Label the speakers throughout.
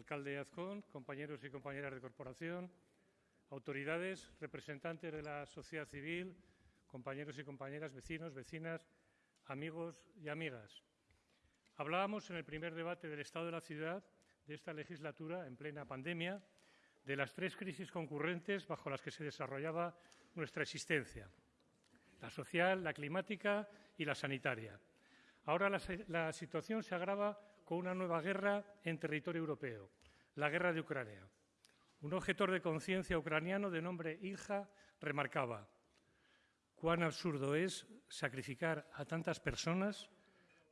Speaker 1: alcalde Azcón, compañeros y compañeras de corporación, autoridades, representantes de la sociedad civil, compañeros y compañeras, vecinos, vecinas, amigos y amigas. Hablábamos en el primer debate del Estado de la Ciudad de esta legislatura, en plena pandemia, de las tres crisis concurrentes bajo las que se desarrollaba nuestra existencia, la social, la climática y la sanitaria. Ahora la, la situación se agrava con una nueva guerra en territorio europeo, la guerra de Ucrania. Un objetor de conciencia ucraniano de nombre Ilja remarcaba cuán absurdo es sacrificar a tantas personas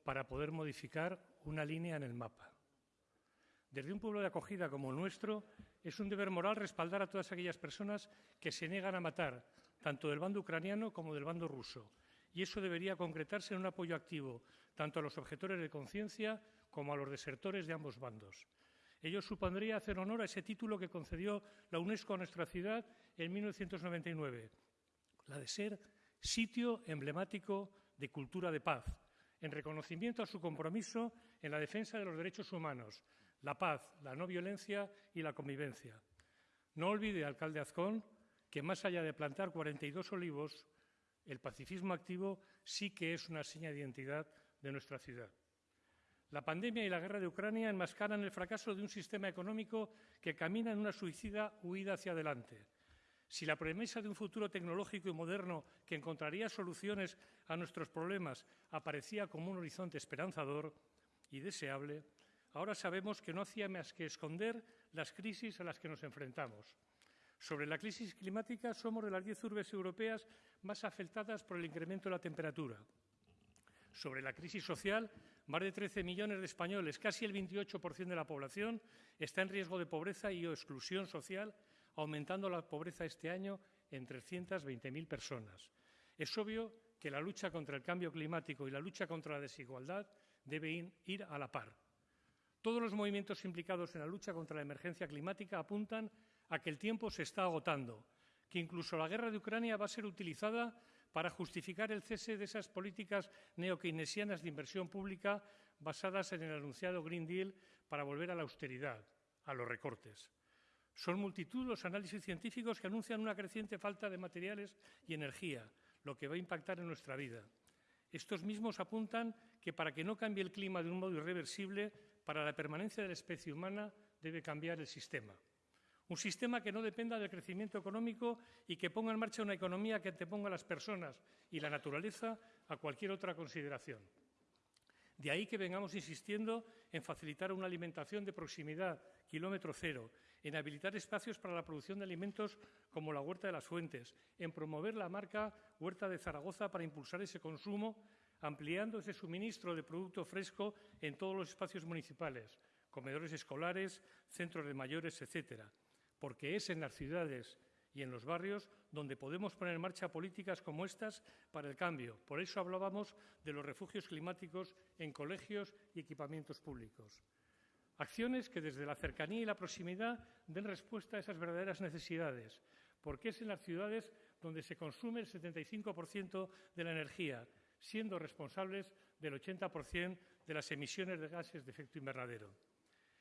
Speaker 1: para poder modificar una línea en el mapa. Desde un pueblo de acogida como el nuestro, es un deber moral respaldar a todas aquellas personas que se niegan a matar, tanto del bando ucraniano como del bando ruso. Y eso debería concretarse en un apoyo activo, tanto a los objetores de conciencia como a los desertores de ambos bandos. Ello supondría hacer honor a ese título que concedió la UNESCO a nuestra ciudad en 1999, la de ser sitio emblemático de cultura de paz, en reconocimiento a su compromiso en la defensa de los derechos humanos, la paz, la no violencia y la convivencia. No olvide, alcalde Azcón, que más allá de plantar 42 olivos, el pacifismo activo sí que es una seña de identidad de nuestra ciudad. La pandemia y la guerra de Ucrania enmascaran el fracaso de un sistema económico que camina en una suicida huida hacia adelante. Si la promesa de un futuro tecnológico y moderno que encontraría soluciones a nuestros problemas aparecía como un horizonte esperanzador y deseable, ahora sabemos que no hacía más que esconder las crisis a las que nos enfrentamos. Sobre la crisis climática, somos de las diez urbes europeas más afectadas por el incremento de la temperatura. Sobre la crisis social, más de 13 millones de españoles, casi el 28% de la población, está en riesgo de pobreza y o exclusión social aumentando la pobreza este año en 320.000 personas. Es obvio que la lucha contra el cambio climático y la lucha contra la desigualdad deben ir a la par. Todos los movimientos implicados en la lucha contra la emergencia climática apuntan a que el tiempo se está agotando, que incluso la guerra de Ucrania va a ser utilizada para justificar el cese de esas políticas neokeynesianas de inversión pública basadas en el anunciado Green Deal para volver a la austeridad, a los recortes. Son multitud los análisis científicos que anuncian una creciente falta de materiales y energía, lo que va a impactar en nuestra vida. Estos mismos apuntan que para que no cambie el clima de un modo irreversible, para la permanencia de la especie humana debe cambiar el sistema. Un sistema que no dependa del crecimiento económico y que ponga en marcha una economía que anteponga a las personas y la naturaleza a cualquier otra consideración. De ahí que vengamos insistiendo en facilitar una alimentación de proximidad, kilómetro cero, en habilitar espacios para la producción de alimentos como la Huerta de las Fuentes, en promover la marca Huerta de Zaragoza para impulsar ese consumo, ampliando ese suministro de producto fresco en todos los espacios municipales, comedores escolares, centros de mayores, etcétera, porque es en las ciudades y en los barrios donde podemos poner en marcha políticas como estas para el cambio. Por eso hablábamos de los refugios climáticos en colegios y equipamientos públicos. Acciones que desde la cercanía y la proximidad den respuesta a esas verdaderas necesidades, porque es en las ciudades donde se consume el 75% de la energía, siendo responsables del 80% de las emisiones de gases de efecto invernadero.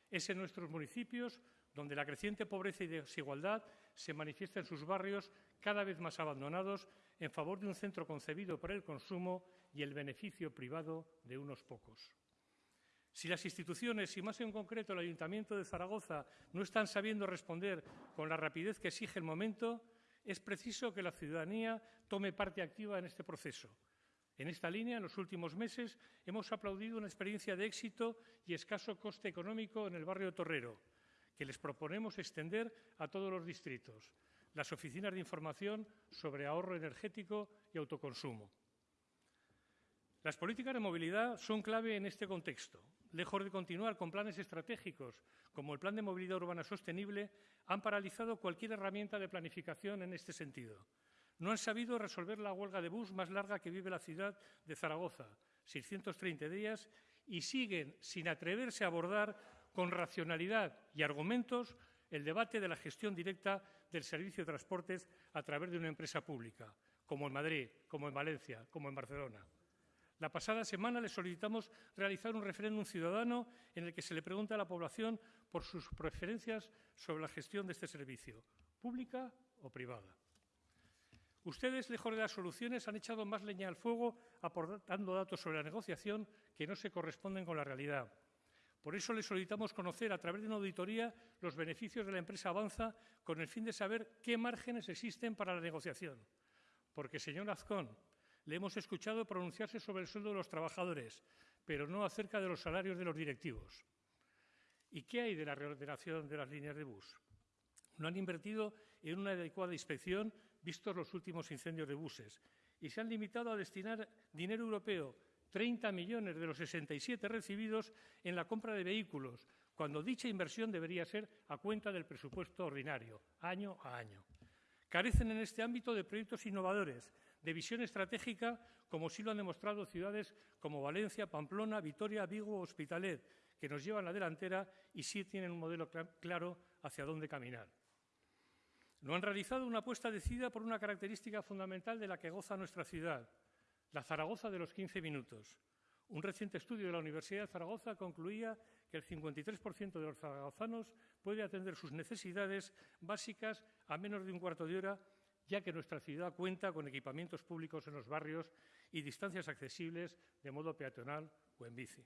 Speaker 1: Es en nuestros municipios donde la creciente pobreza y desigualdad se manifiesta en sus barrios cada vez más abandonados en favor de un centro concebido para el consumo y el beneficio privado de unos pocos. Si las instituciones, y más en concreto el Ayuntamiento de Zaragoza, no están sabiendo responder con la rapidez que exige el momento, es preciso que la ciudadanía tome parte activa en este proceso. En esta línea, en los últimos meses, hemos aplaudido una experiencia de éxito y escaso coste económico en el barrio Torrero, que les proponemos extender a todos los distritos, las oficinas de información sobre ahorro energético y autoconsumo. Las políticas de movilidad son clave en este contexto lejos de continuar con planes estratégicos como el Plan de Movilidad Urbana Sostenible, han paralizado cualquier herramienta de planificación en este sentido. No han sabido resolver la huelga de bus más larga que vive la ciudad de Zaragoza, 630 días, y siguen sin atreverse a abordar con racionalidad y argumentos el debate de la gestión directa del servicio de transportes a través de una empresa pública, como en Madrid, como en Valencia, como en Barcelona. La pasada semana le solicitamos realizar un referéndum ciudadano en el que se le pregunta a la población por sus preferencias sobre la gestión de este servicio, pública o privada. Ustedes, lejos de las soluciones, han echado más leña al fuego aportando datos sobre la negociación que no se corresponden con la realidad. Por eso le solicitamos conocer, a través de una auditoría, los beneficios de la empresa Avanza con el fin de saber qué márgenes existen para la negociación. Porque, señor Azcón, le hemos escuchado pronunciarse sobre el sueldo de los trabajadores, pero no acerca de los salarios de los directivos. ¿Y qué hay de la reordenación de las líneas de bus? No han invertido en una adecuada inspección vistos los últimos incendios de buses y se han limitado a destinar dinero europeo, 30 millones de los 67 recibidos, en la compra de vehículos, cuando dicha inversión debería ser a cuenta del presupuesto ordinario, año a año. Carecen en este ámbito de proyectos innovadores de visión estratégica, como sí lo han demostrado ciudades como Valencia, Pamplona, Vitoria, Vigo o Hospitalet, que nos llevan la delantera y sí tienen un modelo claro hacia dónde caminar. No han realizado una apuesta decidida por una característica fundamental de la que goza nuestra ciudad, la Zaragoza de los 15 minutos. Un reciente estudio de la Universidad de Zaragoza concluía que el 53% de los zaragozanos puede atender sus necesidades básicas a menos de un cuarto de hora ya que nuestra ciudad cuenta con equipamientos públicos en los barrios y distancias accesibles de modo peatonal o en bici.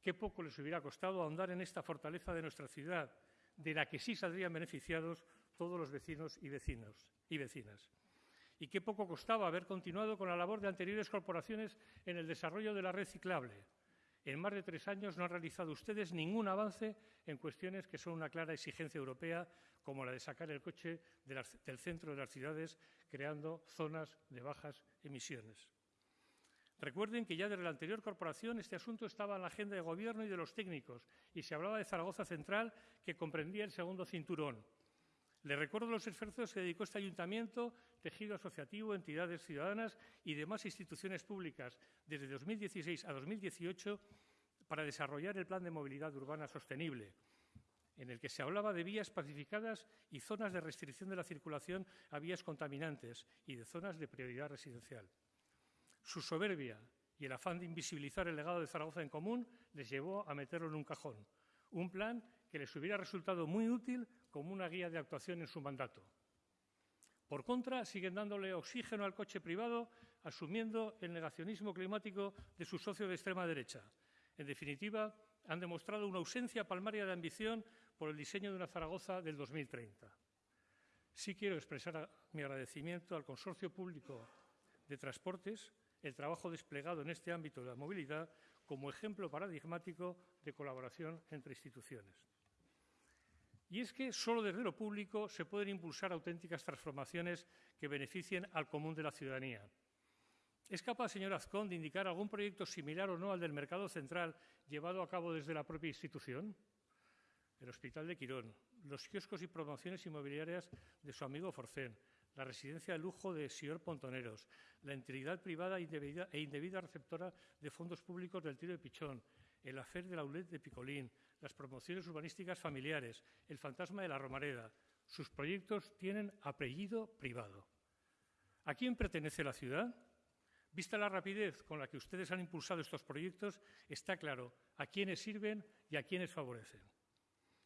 Speaker 1: Qué poco les hubiera costado ahondar en esta fortaleza de nuestra ciudad, de la que sí saldrían beneficiados todos los vecinos y, vecinos y vecinas. Y qué poco costaba haber continuado con la labor de anteriores corporaciones en el desarrollo de la red ciclable, en más de tres años no han realizado ustedes ningún avance en cuestiones que son una clara exigencia europea, como la de sacar el coche del centro de las ciudades, creando zonas de bajas emisiones. Recuerden que ya desde la anterior corporación este asunto estaba en la agenda de gobierno y de los técnicos y se hablaba de Zaragoza Central, que comprendía el segundo cinturón. Le recuerdo los esfuerzos que dedicó este ayuntamiento, tejido asociativo, entidades ciudadanas y demás instituciones públicas desde 2016 a 2018 para desarrollar el Plan de Movilidad Urbana Sostenible, en el que se hablaba de vías pacificadas y zonas de restricción de la circulación a vías contaminantes y de zonas de prioridad residencial. Su soberbia y el afán de invisibilizar el legado de Zaragoza en común les llevó a meterlo en un cajón. Un plan que les hubiera resultado muy útil como una guía de actuación en su mandato. Por contra, siguen dándole oxígeno al coche privado, asumiendo el negacionismo climático de su socio de extrema derecha. En definitiva, han demostrado una ausencia palmaria de ambición por el diseño de una Zaragoza del 2030. Sí quiero expresar mi agradecimiento al Consorcio Público de Transportes el trabajo desplegado en este ámbito de la movilidad como ejemplo paradigmático de colaboración entre instituciones. Y es que solo desde lo público se pueden impulsar auténticas transformaciones que beneficien al común de la ciudadanía. ¿Es capaz, señor Azcón, de indicar algún proyecto similar o no al del mercado central llevado a cabo desde la propia institución? El Hospital de Quirón, los kioscos y promociones inmobiliarias de su amigo Forcén, la residencia de lujo de Sior Pontoneros, la entidad privada e indebida receptora de fondos públicos del tiro de Pichón, el afer de la ULED de Picolín, las promociones urbanísticas familiares, el fantasma de la Romareda. Sus proyectos tienen apellido privado. ¿A quién pertenece la ciudad? Vista la rapidez con la que ustedes han impulsado estos proyectos, está claro a quiénes sirven y a quiénes favorecen.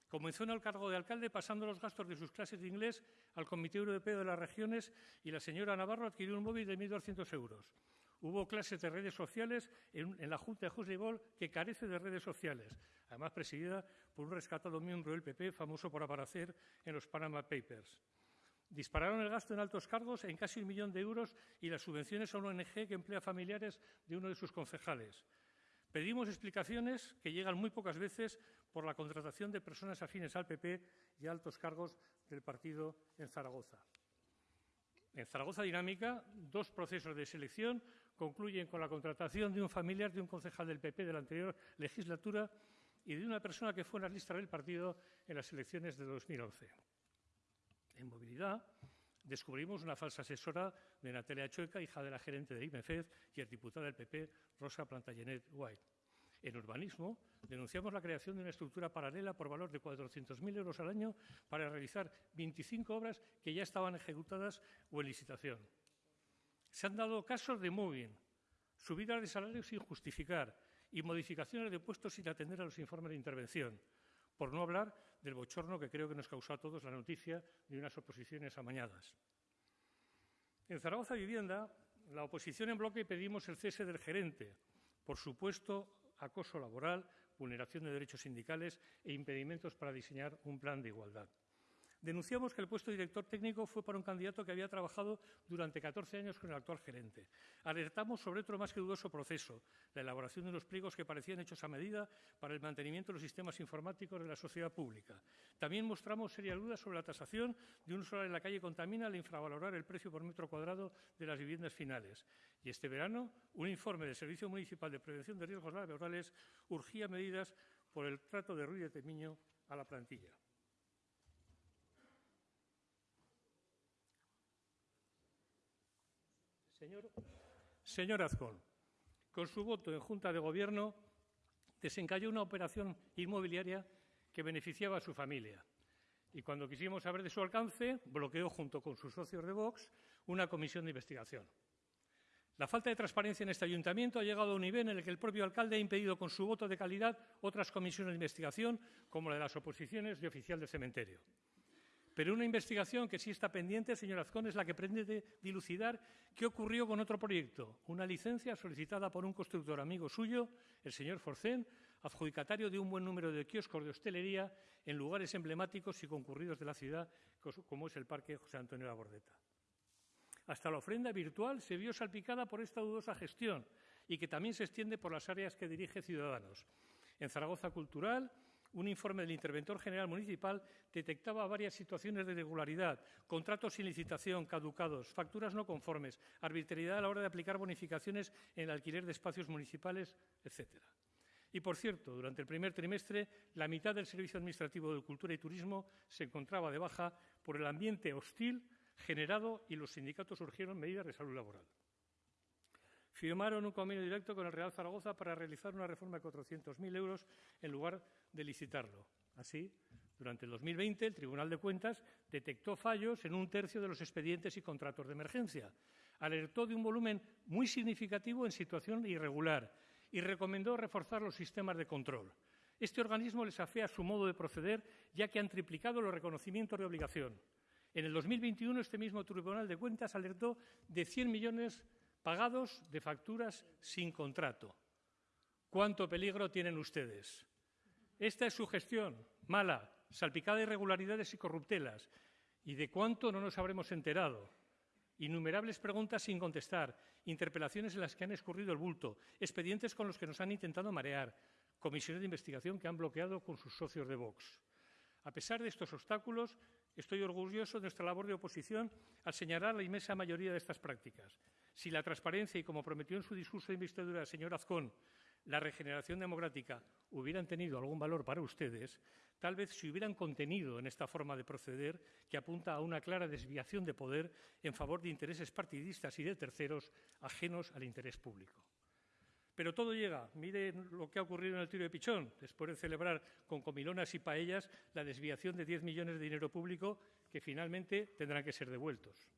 Speaker 1: Comenzó en el cargo de alcalde pasando los gastos de sus clases de inglés al Comité Europeo de las Regiones y la señora Navarro adquirió un móvil de 1.200 euros. Hubo clases de redes sociales en, la Junta de José que carece de redes sociales, además presidida por un rescatado miembro del PP famoso por aparecer en los Panama Papers. Dispararon el gasto en altos cargos en casi un millón de euros y las subvenciones a una ONG que emplea familiares de uno de sus concejales. Pedimos explicaciones que llegan muy pocas veces por la contratación de personas afines al PP y altos cargos del partido en Zaragoza. En Zaragoza Dinámica, dos procesos de selección concluyen con la contratación de un familiar de un concejal del PP de la anterior legislatura y de una persona que fue en las listas del partido en las elecciones de 2011. En movilidad, descubrimos una falsa asesora de Natalia Chueca, hija de la gerente de IMEFED y el diputado del PP, Rosa Plantagenet White. En urbanismo, denunciamos la creación de una estructura paralela por valor de 400.000 euros al año para realizar 25 obras que ya estaban ejecutadas o en licitación. Se han dado casos de moving, Subidas de salarios sin justificar y modificaciones de puestos sin atender a los informes de intervención. Por no hablar del bochorno que creo que nos causó a todos la noticia de unas oposiciones amañadas. En Zaragoza Vivienda, la oposición en bloque pedimos el cese del gerente, por supuesto acoso laboral, vulneración de derechos sindicales e impedimentos para diseñar un plan de igualdad. Denunciamos que el puesto de director técnico fue para un candidato que había trabajado durante 14 años con el actual gerente. Alertamos sobre otro más que dudoso proceso, la elaboración de unos pliegos que parecían hechos a medida para el mantenimiento de los sistemas informáticos de la sociedad pública. También mostramos serias dudas sobre la tasación de un solar en la calle contamina al infravalorar el precio por metro cuadrado de las viviendas finales. Y este verano, un informe del Servicio Municipal de Prevención de Riesgos Laborales urgía medidas por el trato de Ruiz de Temiño a la plantilla. Señor, Azcón, con su voto en Junta de Gobierno desencalló una operación inmobiliaria que beneficiaba a su familia. Y cuando quisimos saber de su alcance, bloqueó junto con sus socios de Vox una comisión de investigación. La falta de transparencia en este ayuntamiento ha llegado a un nivel en el que el propio alcalde ha impedido con su voto de calidad otras comisiones de investigación, como la de las oposiciones y oficial del cementerio. Pero una investigación que sí está pendiente, señor Azcón, es la que pretende dilucidar qué ocurrió con otro proyecto, una licencia solicitada por un constructor amigo suyo, el señor Forcén, adjudicatario de un buen número de kioscos de hostelería en lugares emblemáticos y concurridos de la ciudad, como es el Parque José Antonio de la Bordeta. Hasta la ofrenda virtual se vio salpicada por esta dudosa gestión y que también se extiende por las áreas que dirige Ciudadanos. En Zaragoza Cultural, un informe del Interventor General Municipal detectaba varias situaciones de irregularidad, contratos sin licitación, caducados, facturas no conformes, arbitrariedad a la hora de aplicar bonificaciones en el alquiler de espacios municipales, etcétera. Y, por cierto, durante el primer trimestre, la mitad del Servicio Administrativo de Cultura y Turismo se encontraba de baja por el ambiente hostil generado y los sindicatos urgieron medidas de salud laboral firmaron un convenio directo con el Real Zaragoza para realizar una reforma de 400.000 euros en lugar de licitarlo. Así, durante el 2020, el Tribunal de Cuentas detectó fallos en un tercio de los expedientes y contratos de emergencia, alertó de un volumen muy significativo en situación irregular y recomendó reforzar los sistemas de control. Este organismo les afea su modo de proceder, ya que han triplicado los reconocimientos de obligación. En el 2021, este mismo Tribunal de Cuentas alertó de 100 millones pagados de facturas sin contrato. ¿Cuánto peligro tienen ustedes? Esta es su gestión, mala, salpicada de irregularidades y corruptelas. ¿Y de cuánto no nos habremos enterado? Innumerables preguntas sin contestar, interpelaciones en las que han escurrido el bulto, expedientes con los que nos han intentado marear, comisiones de investigación que han bloqueado con sus socios de Vox. A pesar de estos obstáculos, estoy orgulloso de nuestra labor de oposición al señalar la inmensa mayoría de estas prácticas. Si la transparencia y, como prometió en su discurso de investidura el señor Azcón, la regeneración democrática hubieran tenido algún valor para ustedes, tal vez se hubieran contenido en esta forma de proceder que apunta a una clara desviación de poder en favor de intereses partidistas y de terceros ajenos al interés público. Pero todo llega. Miren lo que ha ocurrido en el tiro de Pichón, después de celebrar con comilonas y paellas la desviación de 10 millones de dinero público que finalmente tendrán que ser devueltos.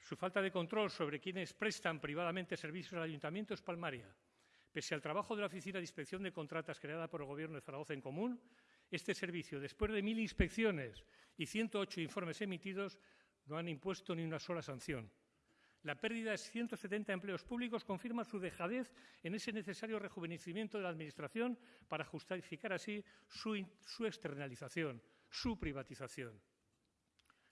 Speaker 1: Su falta de control sobre quienes prestan privadamente servicios al ayuntamiento es palmaria. Pese al trabajo de la Oficina de Inspección de Contratas creada por el Gobierno de Zaragoza en común, este servicio, después de mil inspecciones y 108 informes emitidos, no han impuesto ni una sola sanción. La pérdida de 170 empleos públicos confirma su dejadez en ese necesario rejuvenecimiento de la Administración para justificar así su, su externalización, su privatización.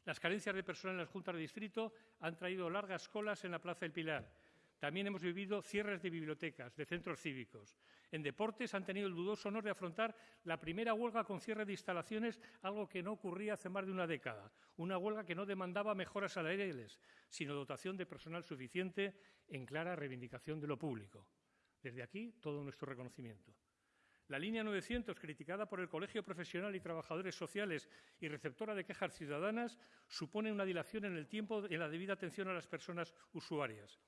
Speaker 1: Las carencias de personal en las juntas de distrito han traído largas colas en la Plaza del Pilar. También hemos vivido cierres de bibliotecas, de centros cívicos. En deportes han tenido el dudoso honor de afrontar la primera huelga con cierre de instalaciones, algo que no ocurría hace más de una década. Una huelga que no demandaba mejoras salariales, sino dotación de personal suficiente en clara reivindicación de lo público. Desde aquí, todo nuestro reconocimiento. La línea 900, criticada por el Colegio Profesional y Trabajadores Sociales y receptora de quejas ciudadanas, supone una dilación en el tiempo en la debida atención a las personas usuarias.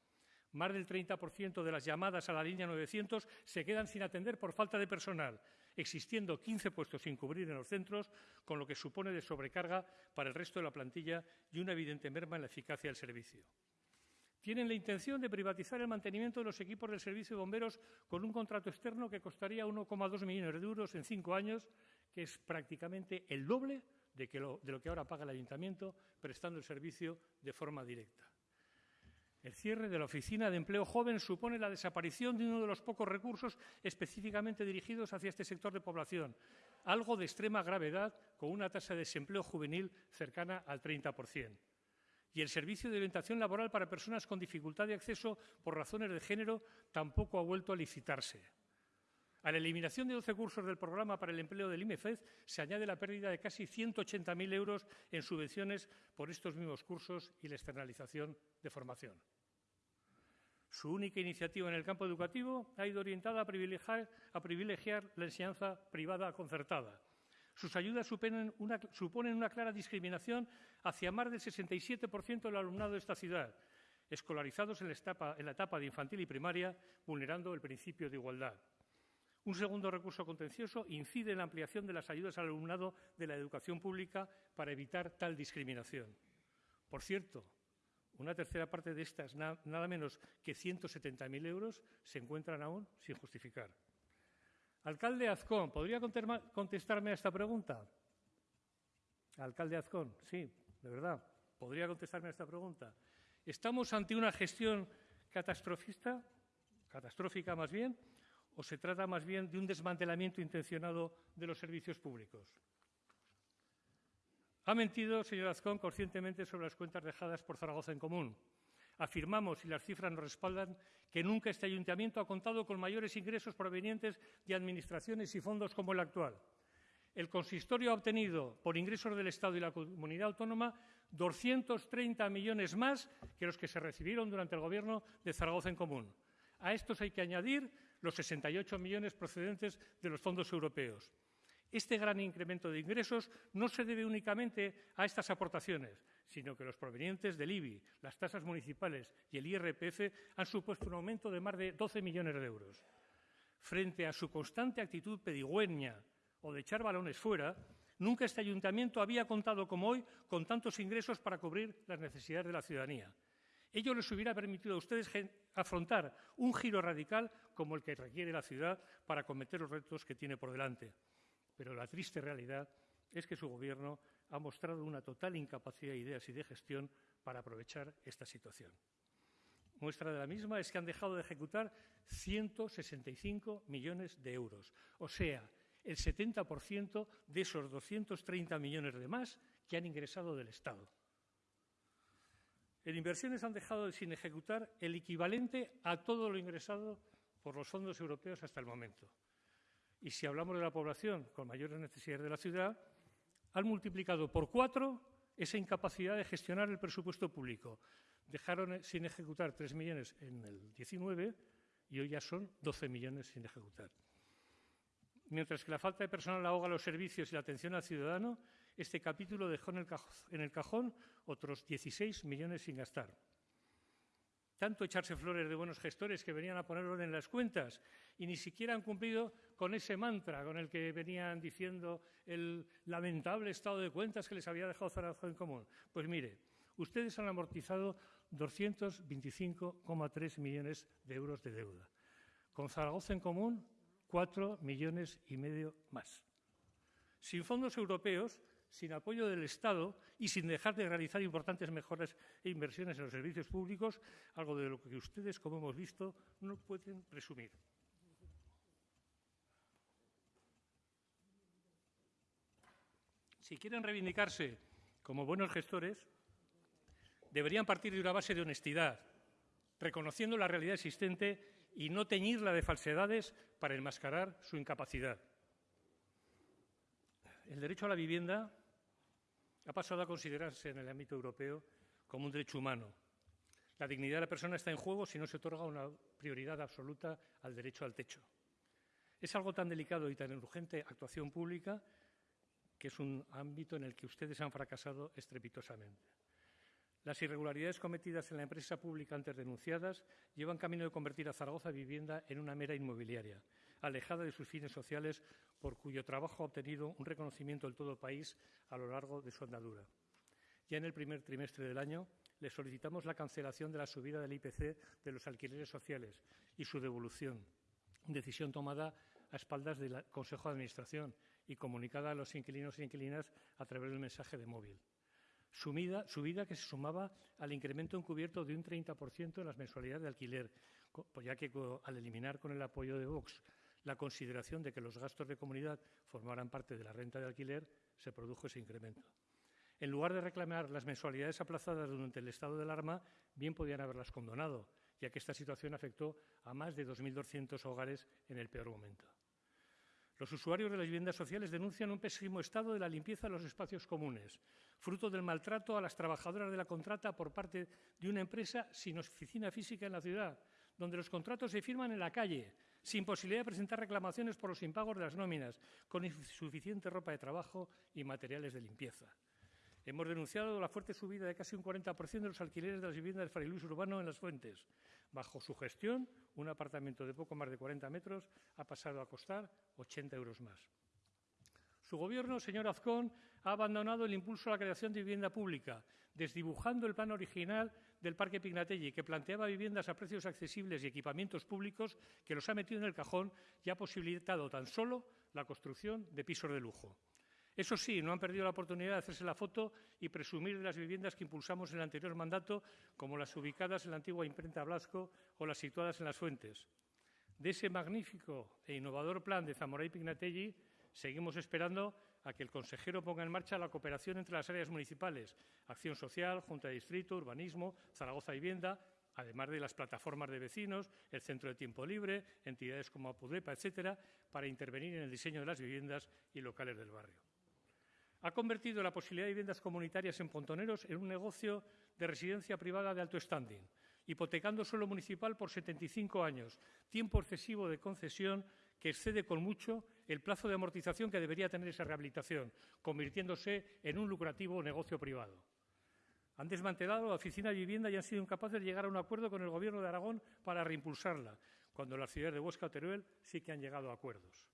Speaker 1: Más del 30% de las llamadas a la línea 900 se quedan sin atender por falta de personal, existiendo 15 puestos sin cubrir en los centros, con lo que supone de sobrecarga para el resto de la plantilla y una evidente merma en la eficacia del servicio. Tienen la intención de privatizar el mantenimiento de los equipos del servicio de bomberos con un contrato externo que costaría 1,2 millones de euros en cinco años, que es prácticamente el doble de, de lo que ahora paga el ayuntamiento prestando el servicio de forma directa. El cierre de la Oficina de Empleo Joven supone la desaparición de uno de los pocos recursos específicamente dirigidos hacia este sector de población, algo de extrema gravedad con una tasa de desempleo juvenil cercana al 30%. Y el servicio de orientación laboral para personas con dificultad de acceso por razones de género tampoco ha vuelto a licitarse. A la eliminación de 12 cursos del programa para el empleo del IMEFEZ se añade la pérdida de casi 180.000 euros en subvenciones por estos mismos cursos y la externalización de formación. Su única iniciativa en el campo educativo ha ido orientada a privilegiar, a privilegiar la enseñanza privada concertada. Sus ayudas suponen una, clara discriminación hacia más del 67% del alumnado de esta ciudad, escolarizados en la, etapa, en la etapa de infantil y primaria, vulnerando el principio de igualdad. Un segundo recurso contencioso incide en la ampliación de las ayudas al alumnado de la educación pública para evitar tal discriminación. Por cierto, una tercera parte de estas, nada menos que 170.000 euros, se encuentran aún sin justificar. Alcalde Azcón, ¿podría contestarme a esta pregunta? Alcalde Azcón, sí, de verdad, ¿podría contestarme a esta pregunta? ¿Estamos ante una gestión catastrofista, catastrófica más bien, o se trata más bien de un desmantelamiento intencionado de los servicios públicos? Ha mentido, señor Azcón, conscientemente sobre las cuentas dejadas por Zaragoza en común. Afirmamos, y las cifras nos respaldan, que nunca este ayuntamiento ha contado con mayores ingresos provenientes de administraciones y fondos como el actual. El consistorio ha obtenido, por ingresos del Estado y la comunidad autónoma, 230 millones más que los que se recibieron durante el Gobierno de Zaragoza en común. A estos hay que añadir los 68 millones procedentes de los fondos europeos. Este gran incremento de ingresos no se debe únicamente a estas aportaciones, sino que los provenientes del IBI, las tasas municipales y el IRPF han supuesto un aumento de más de 12 millones de euros. Frente a su constante actitud pedigüeña o de echar balones fuera, nunca este ayuntamiento había contado como hoy con tantos ingresos para cubrir las necesidades de la ciudadanía. Ello les hubiera permitido a ustedes afrontar un giro radical como el que requiere la ciudad para acometer los retos que tiene por delante. Pero la triste realidad es que su Gobierno ha mostrado una total incapacidad de ideas y de gestión para aprovechar esta situación. Muestra de la misma es que han dejado de ejecutar 165 millones de euros, o sea, el 70% de esos 230 millones de más que han ingresado del Estado. En inversiones han dejado sin ejecutar el equivalente a todo lo ingresado por los fondos europeos hasta el momento. Y si hablamos de la población con mayores necesidades de la ciudad, han multiplicado por cuatro esa incapacidad de gestionar el presupuesto público. Dejaron sin ejecutar tres millones en el 19 y hoy ya son 12 millones sin ejecutar. Mientras que la falta de personal ahoga los servicios y la atención al ciudadano, este capítulo dejó en el cajón otros 16 millones sin gastar tanto echarse flores de buenos gestores que venían a poner orden en las cuentas y ni siquiera han cumplido con ese mantra con el que venían diciendo el lamentable estado de cuentas que les había dejado Zaragoza en común. Pues mire, ustedes han amortizado 225,3 millones de euros de deuda. Con Zaragoza en común, 4 millones y medio más. Sin fondos europeos, sin apoyo del Estado y sin dejar de realizar importantes mejoras e inversiones en los servicios públicos, algo de lo que ustedes, como hemos visto, no pueden presumir. Si quieren reivindicarse como buenos gestores, deberían partir de una base de honestidad, reconociendo la realidad existente y no teñirla de falsedades para enmascarar su incapacidad. El derecho a la vivienda ha pasado a considerarse en el ámbito europeo como un derecho humano. La dignidad de la persona está en juego si no se otorga una prioridad absoluta al derecho al techo. Es algo tan delicado y tan urgente actuación pública que es un ámbito en el que ustedes han fracasado estrepitosamente. Las irregularidades cometidas en la empresa pública antes denunciadas llevan camino de convertir a Zaragoza Vivienda en una mera inmobiliaria, alejada de sus fines sociales, por cuyo trabajo ha obtenido un reconocimiento del todo el país a lo largo de su andadura. Ya en el primer trimestre del año, le solicitamos la cancelación de la subida del IPC de los alquileres sociales y su devolución, decisión tomada a espaldas del Consejo de Administración y comunicada a los inquilinos e inquilinas a través del mensaje de móvil. Subida, subida que se sumaba al incremento encubierto de un 30% en las mensualidades de alquiler, pues ya que al eliminar con el apoyo de Vox la consideración de que los gastos de comunidad formaran parte de la renta de alquiler, se produjo ese incremento. En lugar de reclamar las mensualidades aplazadas durante el estado de alarma, bien podían haberlas condonado, ya que esta situación afectó a más de 2.200 hogares en el peor momento. Los usuarios de las viviendas sociales denuncian un pésimo estado de la limpieza de los espacios comunes, fruto del maltrato a las trabajadoras de la contrata por parte de una empresa sin oficina física en la ciudad, donde los contratos se firman en la calle, sin posibilidad de presentar reclamaciones por los impagos de las nóminas, con insuficiente ropa de trabajo y materiales de limpieza. Hemos denunciado la fuerte subida de casi un 40% de los alquileres de las viviendas del Fray Luis Urbano en Las Fuentes. Bajo su gestión, un apartamento de poco más de 40 metros ha pasado a costar 80 euros más. Su gobierno, señor Azcón, ha abandonado el impulso a la creación de vivienda pública, desdibujando el plan original del Parque Pignatelli, que planteaba viviendas a precios accesibles y equipamientos públicos, que los ha metido en el cajón y ha posibilitado tan solo la construcción de pisos de lujo. Eso sí, no han perdido la oportunidad de hacerse la foto y presumir de las viviendas que impulsamos en el anterior mandato, como las ubicadas en la antigua imprenta Blasco o las situadas en las fuentes. De ese magnífico e innovador plan de Zamora y Pignatelli, seguimos esperando a que el consejero ponga en marcha la cooperación entre las áreas municipales, Acción Social, Junta de Distrito, Urbanismo, Zaragoza Vivienda, además de las plataformas de vecinos, el Centro de Tiempo Libre, entidades como Apudepa, etcétera, para intervenir en el diseño de las viviendas y locales del barrio. Ha convertido la posibilidad de viviendas comunitarias en pontoneros en un negocio de residencia privada de alto standing, hipotecando suelo municipal por 75 años, tiempo excesivo de concesión que excede con mucho el plazo de amortización que debería tener esa rehabilitación, convirtiéndose en un lucrativo negocio privado. Han desmantelado la oficina de vivienda y han sido incapaces de llegar a un acuerdo con el Gobierno de Aragón para reimpulsarla, cuando las ciudades de Huesca Teruel sí que han llegado a acuerdos.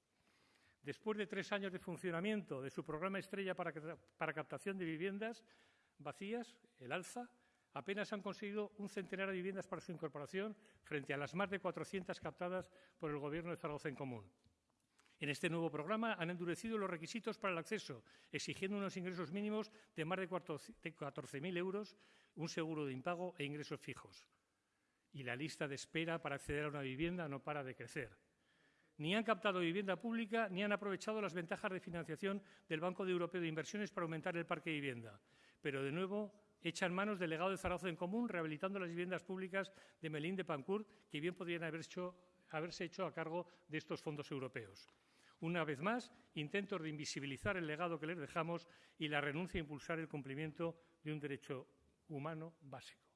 Speaker 1: Después de tres años de funcionamiento de su programa estrella para, captación de viviendas vacías, el Alza, apenas han conseguido un centenar de viviendas para su incorporación frente a las más de 400 captadas por el Gobierno de Zaragoza en común. En este nuevo programa han endurecido los requisitos para el acceso, exigiendo unos ingresos mínimos de más de 14.000 euros, un seguro de impago e ingresos fijos. Y la lista de espera para acceder a una vivienda no para de crecer ni han captado vivienda pública ni han aprovechado las ventajas de financiación del Banco Europeo de Inversiones para aumentar el parque de vivienda. Pero, de nuevo, echan manos del legado de Zaragoza en Común, rehabilitando las viviendas públicas de Melín de Pancourt, que bien podrían haberse hecho a cargo de estos fondos europeos. Una vez más, intentos de invisibilizar el legado que les dejamos y la renuncia a impulsar el cumplimiento de un derecho humano básico.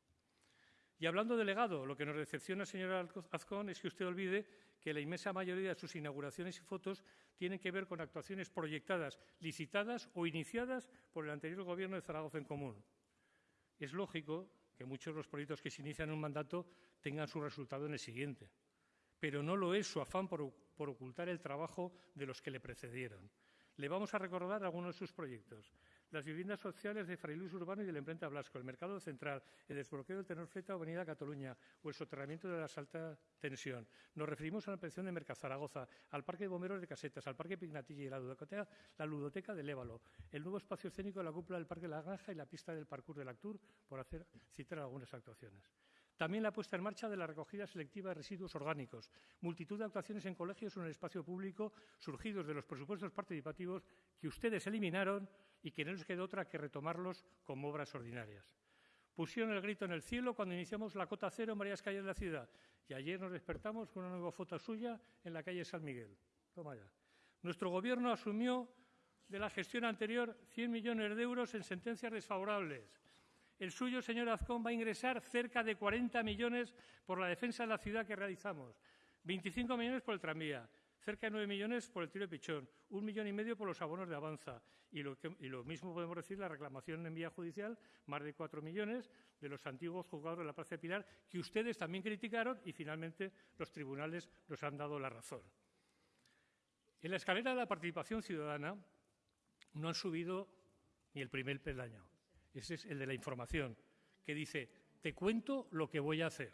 Speaker 1: Y hablando de legado, lo que nos decepciona, señora Azcón, es que usted olvide que la inmensa mayoría de sus inauguraciones y fotos tienen que ver con actuaciones proyectadas, licitadas o iniciadas por el anterior Gobierno de Zaragoza en Común. Es lógico que muchos de los proyectos que se inician en un mandato tengan su resultado en el siguiente, pero no lo es su afán por, por ocultar el trabajo de los que le precedieron. Le vamos a recordar algunos de sus proyectos las viviendas sociales de Fray Luis Urbano y de la imprenta Blasco, el mercado central, el desbloqueo del tenor fleta Avenida Cataluña o el soterramiento de la alta tensión. Nos referimos a la ampliación de Mercazaragoza, al Parque de Bomberos de Casetas, al Parque Pignatilla y la ludoteca, la ludoteca del Évalo, el nuevo espacio escénico de la cúpula del Parque La Granja y la pista del parkour de Actur, por citar algunas actuaciones. También la puesta en marcha de la recogida selectiva de residuos orgánicos, multitud de actuaciones en colegios o en el espacio público surgidos de los presupuestos participativos que ustedes eliminaron y que no les quedó otra que retomarlos como obras ordinarias. Pusieron el grito en el cielo cuando iniciamos la cota cero en varias calles de la ciudad y ayer nos despertamos con una nueva foto suya en la calle San Miguel. Toma ya. Nuestro Gobierno asumió de la gestión anterior 100 millones de euros en sentencias desfavorables. El suyo, señor Azcón, va a ingresar cerca de 40 millones por la defensa de la ciudad que realizamos, 25 millones por el tranvía, cerca de 9 millones por el tiro de pichón, un millón y medio por los abonos de avanza y lo, mismo podemos decir la reclamación en vía judicial, más de 4 millones de los antiguos juzgados de la Plaza Pilar, que ustedes también criticaron y finalmente los tribunales nos han dado la razón. En la escalera de la participación ciudadana no han subido ni el primer peldaño. Ese es el de la información, que dice, te cuento lo que voy a hacer.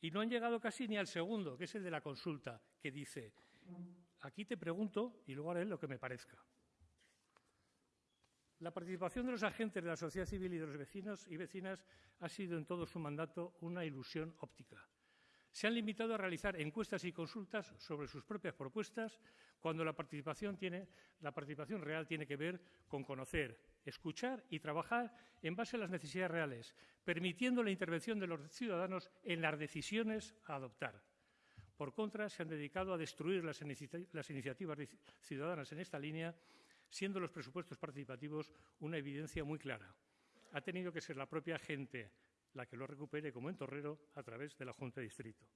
Speaker 1: Y no han llegado casi ni al segundo, que es el de la consulta, que dice, aquí te pregunto y luego haré lo que me parezca. La participación de los agentes de la sociedad civil y de los vecinos y vecinas ha sido en todo su mandato una ilusión óptica. Se han limitado a realizar encuestas y consultas sobre sus propias propuestas cuando la participación, la participación real tiene que ver con conocer, escuchar y trabajar en base a las necesidades reales, permitiendo la intervención de los ciudadanos en las decisiones a adoptar. Por contra, se han dedicado a destruir las, iniciativas ciudadanas en esta línea, siendo los presupuestos participativos una evidencia muy clara. Ha tenido que ser la propia gente la que lo recupere como en Torrero a través de la Junta de Distrito.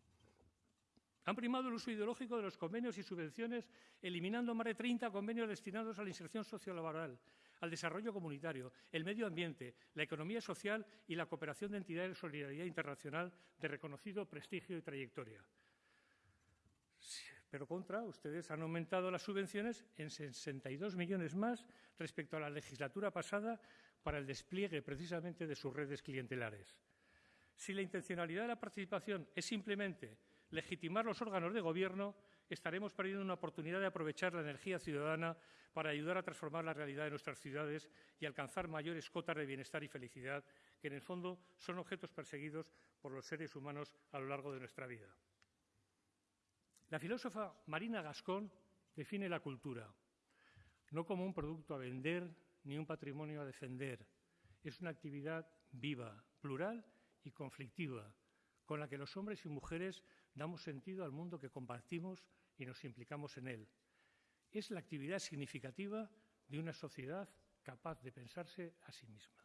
Speaker 1: Han primado el uso ideológico de los convenios y subvenciones, eliminando más de 30 convenios destinados a la inserción sociolaboral, al desarrollo comunitario, el medio ambiente, la economía social y la cooperación de entidades de solidaridad internacional de reconocido prestigio y trayectoria. Pero contra, ustedes han aumentado las subvenciones en 62 millones más respecto a la legislatura pasada para el despliegue precisamente de sus redes clientelares. Si la intencionalidad de la participación es simplemente legitimar los órganos de gobierno, estaremos perdiendo una oportunidad de aprovechar la energía ciudadana para ayudar a transformar la realidad de nuestras ciudades y alcanzar mayores cotas de bienestar y felicidad, que en el fondo son objetos perseguidos por los seres humanos a lo largo de nuestra vida. La filósofa Marina Gascón define la cultura no como un producto a vender ni un patrimonio a defender. Es una actividad viva, plural y conflictiva, con la que los hombres y mujeres damos sentido al mundo que compartimos y nos implicamos en él. Es la actividad significativa de una sociedad capaz de pensarse a sí misma.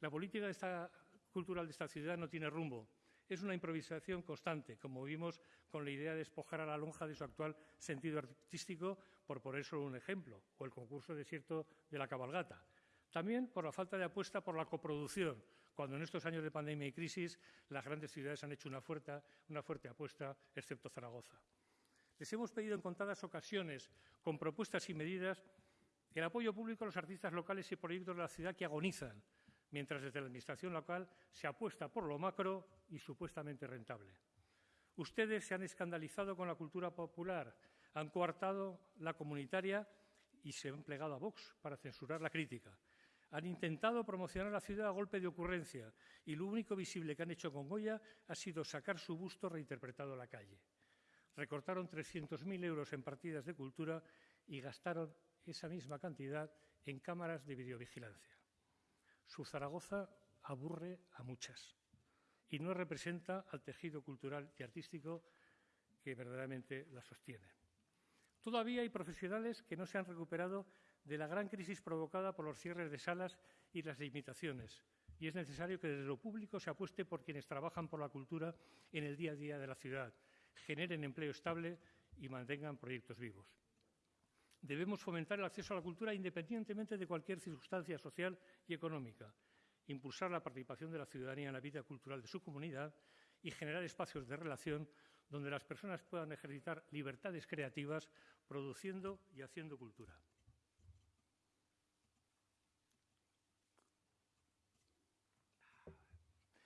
Speaker 1: La política cultural de esta ciudad no tiene rumbo. Es una improvisación constante, como vimos con la idea de despojar a la lonja de su actual sentido artístico, por poner solo un ejemplo, o el concurso desierto de la cabalgata. También por la falta de apuesta por la coproducción, cuando en estos años de pandemia y crisis las grandes ciudades han hecho una fuerte, una fuerte apuesta, excepto Zaragoza. Les hemos pedido en contadas ocasiones, con propuestas y medidas, el apoyo público a los artistas locales y proyectos de la ciudad que agonizan, mientras desde la Administración local se apuesta por lo macro y supuestamente rentable. Ustedes se han escandalizado con la cultura popular, han coartado la comunitaria y se han plegado a Vox para censurar la crítica. Han intentado promocionar la ciudad a golpe de ocurrencia y lo único visible que han hecho con Goya ha sido sacar su busto reinterpretado a la calle. Recortaron 300.000 euros en partidas de cultura y gastaron esa misma cantidad en cámaras de videovigilancia. Su Zaragoza aburre a muchas y no representa al tejido cultural y artístico que verdaderamente la sostiene. Todavía hay profesionales que no se han recuperado de la gran crisis provocada por los cierres de salas y las limitaciones. Y es necesario que desde lo público se apueste por quienes trabajan por la cultura en el día a día de la ciudad, generen empleo estable y mantengan proyectos vivos. Debemos fomentar el acceso a la cultura independientemente de cualquier circunstancia social y económica, impulsar la participación de la ciudadanía en la vida cultural de su comunidad y generar espacios de relación donde las personas puedan ejercitar libertades creativas produciendo y haciendo cultura.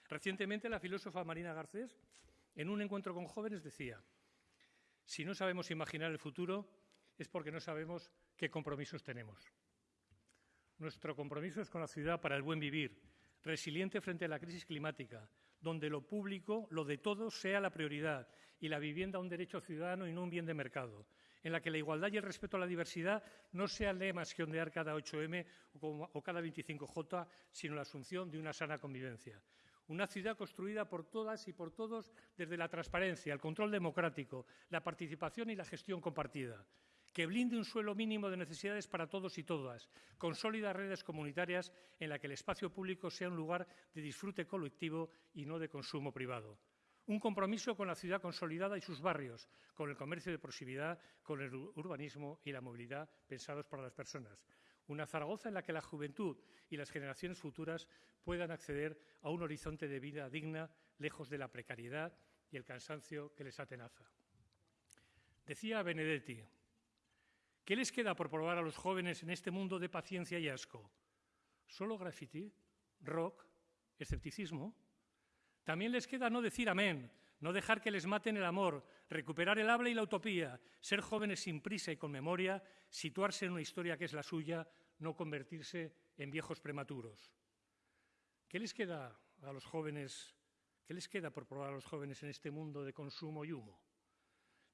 Speaker 1: Recientemente la filósofa Marina Garcés, en un encuentro con jóvenes, decía, si no sabemos imaginar el futuro es porque no sabemos qué compromisos tenemos. Nuestro compromiso es con la ciudad para el buen vivir, resiliente frente a la crisis climática, donde lo público, lo de todos, sea la prioridad y la vivienda un derecho ciudadano y no un bien de mercado, en la que la igualdad y el respeto a la diversidad no sean lemas que ondear cada 8M o cada 25J, sino la asunción de una sana convivencia. Una ciudad construida por todas y por todos desde la transparencia, el control democrático, la participación y la gestión compartida. Que blinde un suelo mínimo de necesidades para todos y todas, con sólidas redes comunitarias en las que el espacio público sea un lugar de disfrute colectivo y no de consumo privado. Un compromiso con la ciudad consolidada y sus barrios, con el comercio de proximidad, con el urbanismo y la movilidad pensados para las personas una Zaragoza en la que la juventud y las generaciones futuras puedan acceder a un horizonte de vida digna, lejos de la precariedad y el cansancio que les atenaza. Decía Benedetti, ¿qué les queda por probar a los jóvenes en este mundo de paciencia y asco? ¿Solo graffiti? ¿Rock? escepticismo. También les queda no decir amén, no dejar que les maten el amor, recuperar el habla y la utopía, ser jóvenes sin prisa y con memoria, situarse en una historia que es la suya, no convertirse en viejos prematuros. ¿Qué les queda a los jóvenes? ¿Qué les queda por probar a los jóvenes en este mundo de consumo y humo?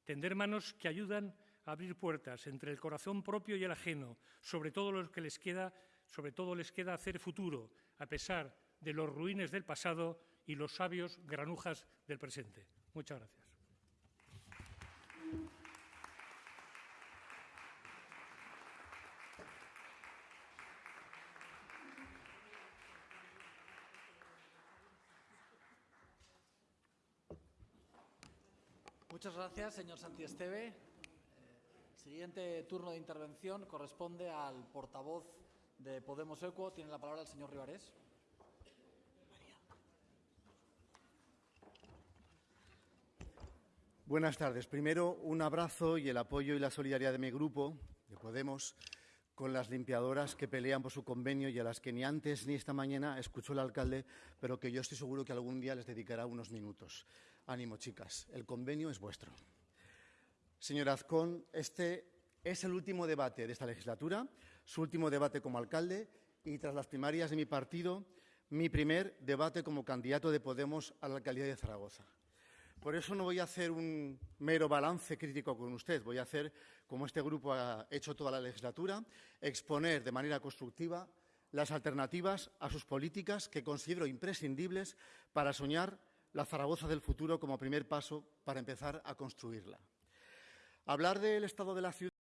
Speaker 1: Tender manos que ayudan abrir puertas entre el corazón propio y el ajeno, sobre todo lo que les queda, sobre todo les queda hacer futuro, a pesar de los ruines del pasado y los sabios granujas del presente. Muchas gracias.
Speaker 2: Muchas gracias, señor Santiesteve. El siguiente turno de intervención corresponde al portavoz de Podemos Ecuo. Tiene la palabra el señor Rivarés.
Speaker 3: Buenas tardes. Primero, un abrazo y el apoyo y la solidaridad de mi grupo, de Podemos, con las limpiadoras que pelean por su convenio y a las que ni antes ni esta mañana escuchó el alcalde, pero que yo estoy seguro que algún día les dedicará unos minutos. Ánimo, chicas, el convenio es vuestro. Señor Azcón, este es el último debate de esta legislatura, su último debate como alcalde y tras las primarias de mi partido, mi primer debate como candidato de Podemos a la alcaldía de Zaragoza. Por eso no voy a hacer un mero balance crítico con usted, voy a hacer, como este grupo ha hecho toda la legislatura, exponer de manera constructiva las alternativas a sus políticas que considero imprescindibles para soñar la Zaragoza del futuro como primer paso para empezar a construirla. Hablar del estado de la ciudad